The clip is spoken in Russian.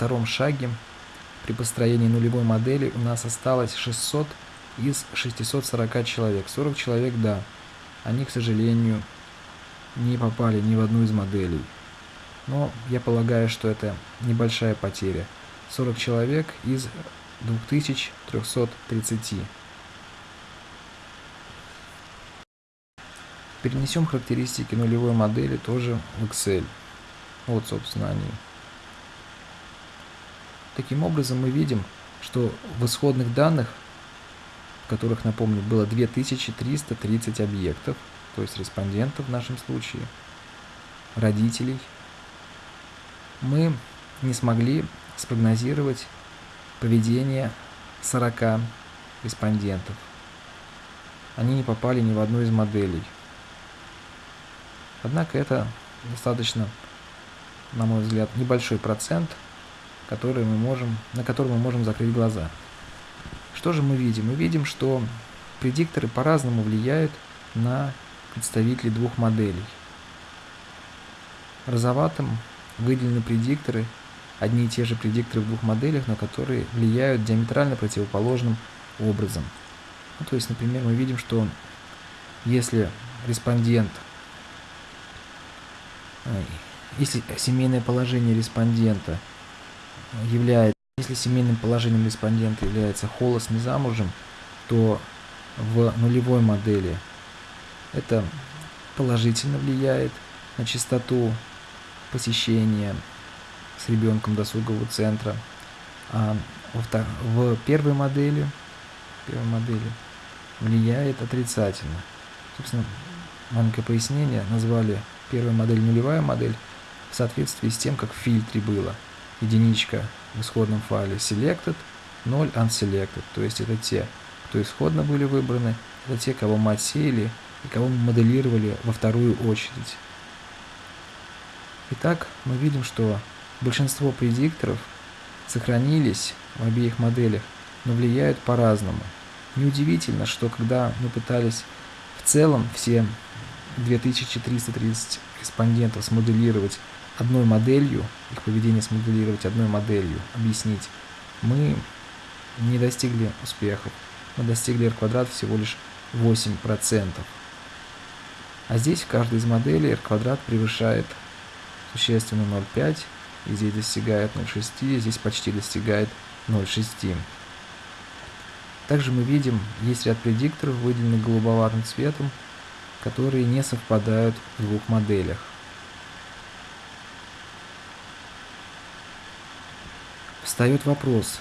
втором шаге при построении нулевой модели у нас осталось 600 из 640 человек. 40 человек, да, они, к сожалению, не попали ни в одну из моделей. Но я полагаю, что это небольшая потеря. 40 человек из 2330. Перенесем характеристики нулевой модели тоже в Excel. Вот, собственно, они. Таким образом, мы видим, что в исходных данных, которых, напомню, было 2330 объектов, то есть респондентов в нашем случае, родителей, мы не смогли спрогнозировать поведение 40 респондентов. Они не попали ни в одну из моделей. Однако это достаточно, на мой взгляд, небольшой процент, который мы можем, на который мы можем закрыть глаза. Что же мы видим? Мы видим, что предикторы по-разному влияют на представителей двух моделей. Розоватым выделены предикторы, одни и те же предикторы в двух моделях, но которые влияют диаметрально противоположным образом. Ну, то есть, например, мы видим, что если респондент, если семейное положение респондента является, если семейным положением респондента является холост не замужем, то в нулевой модели это положительно влияет на частоту посещения с ребенком досугового центра. А в первой модели, первой модели влияет отрицательно. Собственно, маленькое пояснение. Назвали первую модель нулевая модель в соответствии с тем, как в фильтре было. Единичка в исходном файле selected, 0 unselected. То есть это те, кто исходно были выбраны, это те, кого мы отсеяли и кого мы моделировали во вторую очередь. Итак, мы видим, что большинство предикторов сохранились в обеих моделях, но влияют по-разному. Неудивительно, что когда мы пытались в целом все 2330 респондентов смоделировать одной моделью, их поведение смоделировать одной моделью, объяснить, мы не достигли успехов. Мы достигли r квадрат всего лишь 8%. А здесь в каждой из моделей r квадрат превышает существенно 0,5, и здесь достигает 0,6, и здесь почти достигает 0,6. Также мы видим, есть ряд предикторов, выделенных голубоватым цветом, которые не совпадают в двух моделях. Встает вопрос,